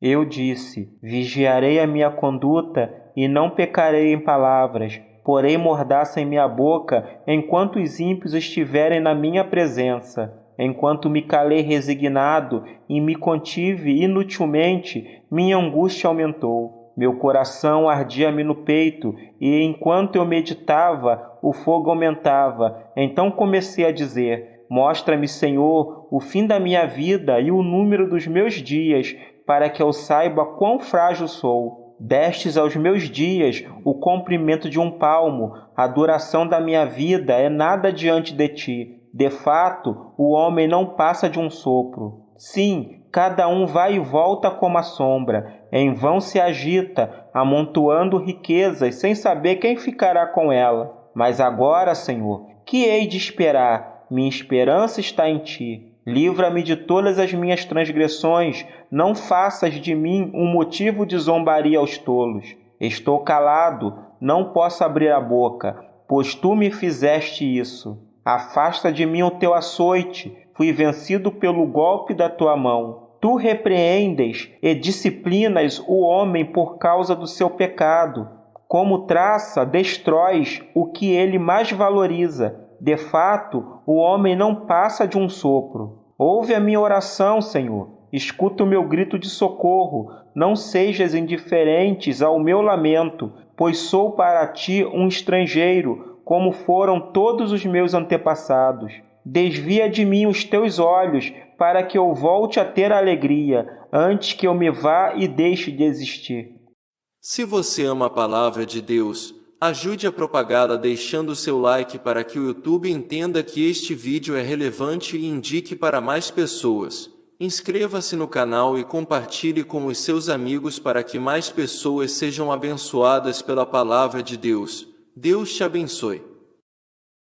Eu disse: Vigiarei a minha conduta e não pecarei em palavras, porém mordaça em minha boca enquanto os ímpios estiverem na minha presença. Enquanto me calei resignado e me contive inutilmente, minha angústia aumentou. Meu coração ardia-me no peito, e enquanto eu meditava, o fogo aumentava. Então comecei a dizer: Mostra-me, Senhor, o fim da minha vida e o número dos meus dias, para que eu saiba quão frágil sou. Destes aos meus dias o comprimento de um palmo, a duração da minha vida é nada diante de ti. De fato, o homem não passa de um sopro. Sim, cada um vai e volta como a sombra, em vão se agita, amontoando riquezas, sem saber quem ficará com ela. Mas agora, Senhor, que hei de esperar? Minha esperança está em ti. Livra-me de todas as minhas transgressões, não faças de mim um motivo de zombaria aos tolos. Estou calado, não posso abrir a boca, pois tu me fizeste isso. Afasta de mim o teu açoite, fui vencido pelo golpe da tua mão. Tu repreendes e disciplinas o homem por causa do seu pecado. Como traça, destróis o que ele mais valoriza. De fato, o homem não passa de um sopro. Ouve a minha oração, Senhor. Escuta o meu grito de socorro. Não sejas indiferentes ao meu lamento, pois sou para ti um estrangeiro, como foram todos os meus antepassados. Desvia de mim os teus olhos, para que eu volte a ter alegria, antes que eu me vá e deixe de existir. Se você ama a palavra de Deus, Ajude a propagá-la deixando seu like para que o YouTube entenda que este vídeo é relevante e indique para mais pessoas. Inscreva-se no canal e compartilhe com os seus amigos para que mais pessoas sejam abençoadas pela palavra de Deus. Deus te abençoe.